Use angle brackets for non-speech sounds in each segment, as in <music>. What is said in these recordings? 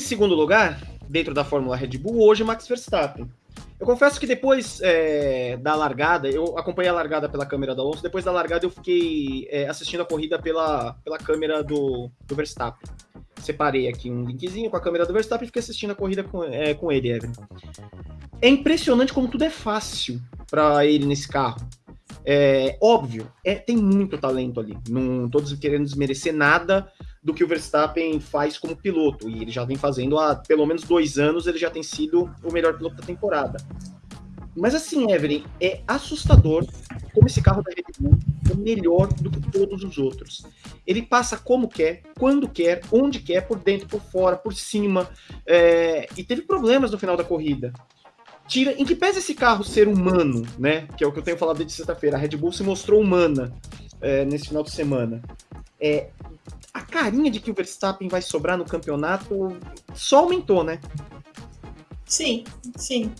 em segundo lugar, dentro da Fórmula Red Bull, hoje Max Verstappen. Eu confesso que depois é, da largada, eu acompanhei a largada pela câmera do Alonso, depois da largada eu fiquei é, assistindo a corrida pela, pela câmera do, do Verstappen. Separei aqui um linkzinho com a câmera do Verstappen e fiquei assistindo a corrida com, é, com ele. É impressionante como tudo é fácil para ele nesse carro. É óbvio, é, tem muito talento ali. Não estou querendo desmerecer nada do que o Verstappen faz como piloto. E ele já vem fazendo há pelo menos dois anos, ele já tem sido o melhor piloto da temporada. Mas assim, Evelyn, é assustador como esse carro da Red Bull é melhor do que todos os outros. Ele passa como quer, quando quer, onde quer, por dentro, por fora, por cima. É... E teve problemas no final da corrida. Tira, em que pese esse carro ser humano, né? Que é o que eu tenho falado desde sexta-feira. A Red Bull se mostrou humana é, nesse final de semana. É, a carinha de que o Verstappen vai sobrar no campeonato só aumentou, né? Sim, sim.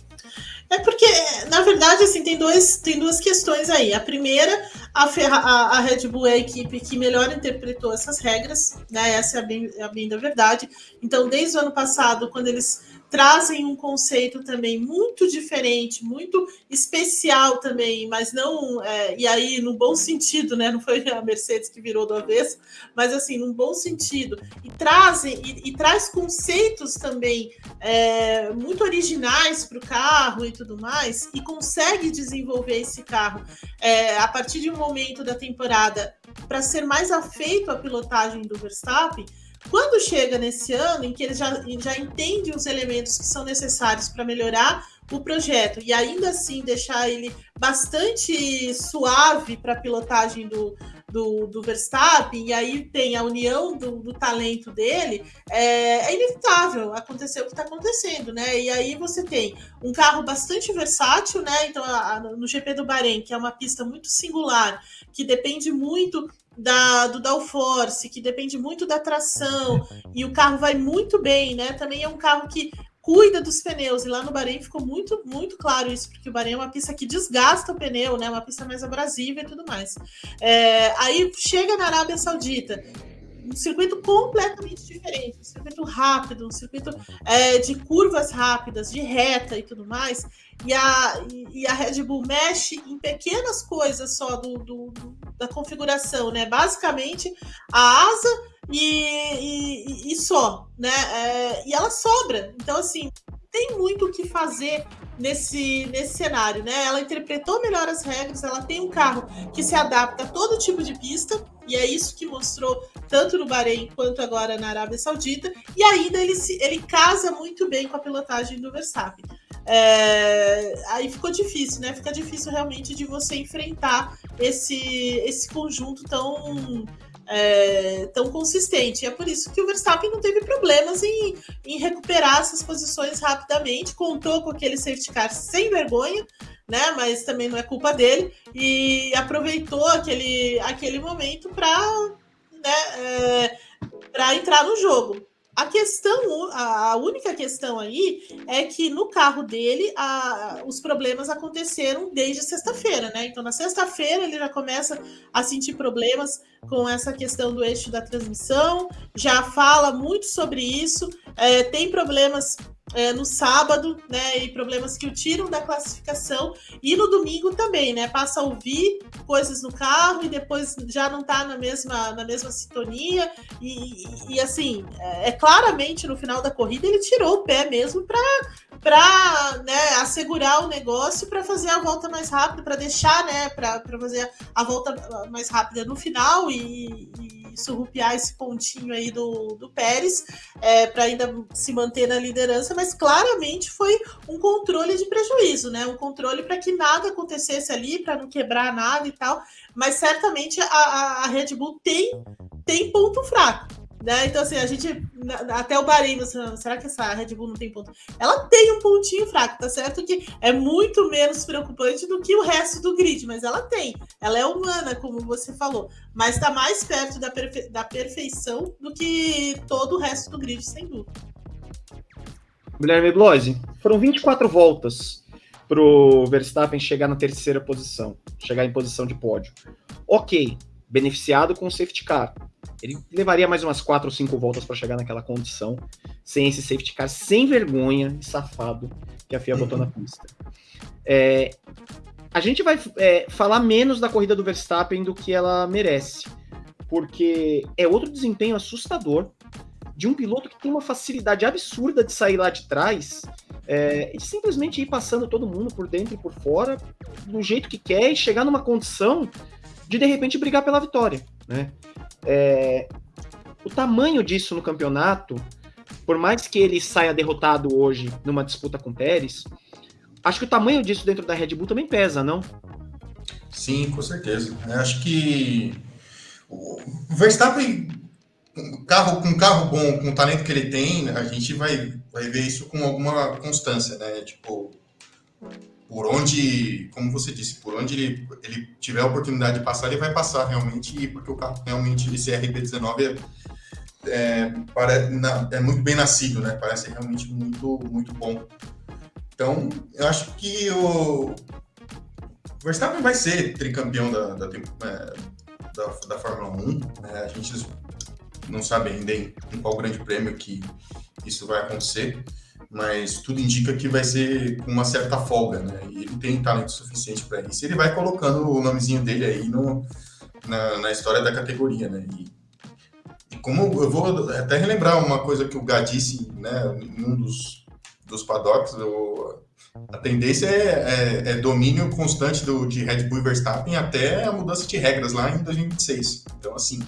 É porque, na verdade, assim, tem, dois, tem duas questões aí. A primeira, a, Ferra, a, a Red Bull é a equipe que melhor interpretou essas regras, né? Essa é a bem, a bem da verdade. Então, desde o ano passado, quando eles trazem um conceito também muito diferente, muito especial também, mas não, é, e aí no bom sentido, né? <laughs> Não foi a Mercedes que virou do avesso, mas assim, num bom sentido, e trazem e, e traz conceitos também é, muito originais para o carro e tudo mais, e consegue desenvolver esse carro é, a partir de um momento da temporada para ser mais afeito à pilotagem do Verstappen quando chega nesse ano, em que ele já, já entende os elementos que são necessários para melhorar o projeto e ainda assim deixar ele bastante suave para a pilotagem do, do, do, Verstappen, e aí tem a união do, do talento dele, é, é, inevitável acontecer o que está acontecendo, né? E aí você tem um carro bastante versátil, né? Então, a, a, no GP do Bahrein, que é uma pista muito singular, que depende muito da, do downforce, que depende muito da tração, e o carro vai muito bem, né? Também é um carro que cuida dos pneus, e lá no Bahrein ficou muito, muito claro isso, porque o Bahrein é uma pista que desgasta o pneu, né? Uma pista mais abrasiva e tudo mais. É, aí chega na Arábia Saudita, um circuito completamente diferente, um circuito rápido, um circuito é, de curvas rápidas, de reta e tudo mais e a, e a Red Bull mexe em pequenas coisas só do, do, do da configuração, né? Basicamente a asa e, e, e só, né? É, e ela sobra. Então, assim, tem muito o que fazer nesse, nesse cenário, né? Ela interpretou melhor as regras, ela tem um carro que se adapta a todo tipo de pista, e é isso que mostrou tanto no Bahrein quanto agora na Arábia Saudita, e ainda ele, se, ele casa muito bem com a pilotagem do Verstappen. É, aí ficou difícil, né? Fica difícil realmente de você enfrentar esse, esse conjunto tão, é, tão consistente. E é por isso que o Verstappen não teve problemas em, em recuperar essas posições rapidamente. Contou com aquele safety car sem vergonha, né? Mas também não é culpa dele. E aproveitou aquele, aquele momento para né, é, entrar no jogo. A questão, a única questão aí é que no carro dele a, os problemas aconteceram desde sexta-feira, né? Então na sexta-feira ele já começa a sentir problemas com essa questão do eixo da transmissão, já fala muito sobre isso, é, tem problemas é, no sábado, né? E problemas que o tiram da classificação. E no domingo também, né? Passa a ouvir coisas no carro e depois já não tá na mesma, na mesma sintonia. E, e, e assim, é, é, claramente no final da corrida ele tirou o pé mesmo para né, assegurar o negócio para fazer a volta mais rápida, para deixar, né? Para fazer a volta mais rápida no final e, e surrupiar esse pontinho aí do, do Pérez é, para ainda se manter na liderança, mas claramente foi um controle de prejuízo, né? Um controle para que nada acontecesse ali, para não quebrar nada e tal. Mas certamente a, a, Red Bull tem, tem ponto fraco. Né? Então, assim, a gente. Até o Bahrein, será que essa Red Bull não tem ponto? Ela tem um pontinho fraco, tá certo? Que é muito menos preocupante do que o resto do grid, mas ela tem. Ela é humana, como você falou, mas está mais perto da, perfe... da perfeição do que todo o resto do grid, sem dúvida. Guilherme Bloise, foram 24 voltas para o Verstappen chegar na terceira posição, chegar em posição de pódio. Ok, beneficiado com o safety car Ele levaria mais umas quatro ou cinco voltas para chegar naquela condição, sem esse safety car sem vergonha e safado que a FIA botou na pista. É, a gente vai é, falar menos da corrida do Verstappen do que ela merece, porque é outro desempenho assustador de um piloto que tem uma facilidade absurda de sair lá de trás é, e simplesmente ir passando todo mundo por dentro e por fora, do jeito que quer e chegar numa condição de de repente brigar pela vitória. Né? É, o tamanho disso no campeonato, por mais que ele saia derrotado hoje numa disputa com o Pérez, acho que o tamanho disso dentro da Red Bull também pesa, não? Sim, com certeza. Eu acho que o Verstappen, carro, com carro bom, com o talento que ele tem, a gente vai, vai ver isso com alguma constância, né? Tipo, por onde, como você disse, por onde ele, ele tiver a oportunidade de passar, ele vai passar realmente, porque o carro realmente, esse RB19 é, é, parece, é muito bem nascido, né? Parece realmente muito, muito bom. Então, eu acho que o Verstappen vai ser tricampeão da, da, é, da, da Fórmula 1. Né? A gente não sabe ainda em, em qual grande prêmio que isso vai acontecer mas tudo indica que vai ser com uma certa folga, né? E ele tem talento suficiente para isso. Ele vai colocando o nomezinho dele aí no, na, na história da categoria, né? E, e, como eu vou até relembrar uma coisa que o Gá disse, né? Em um dos, dos paddocks, o, a tendência é, é, é, domínio constante do, de Red Bull e Verstappen até a mudança de regras lá em 2026. Então, assim,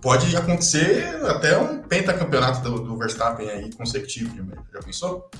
pode acontecer até um pentacampeonato do, do Verstappen aí consecutivo, já pensou?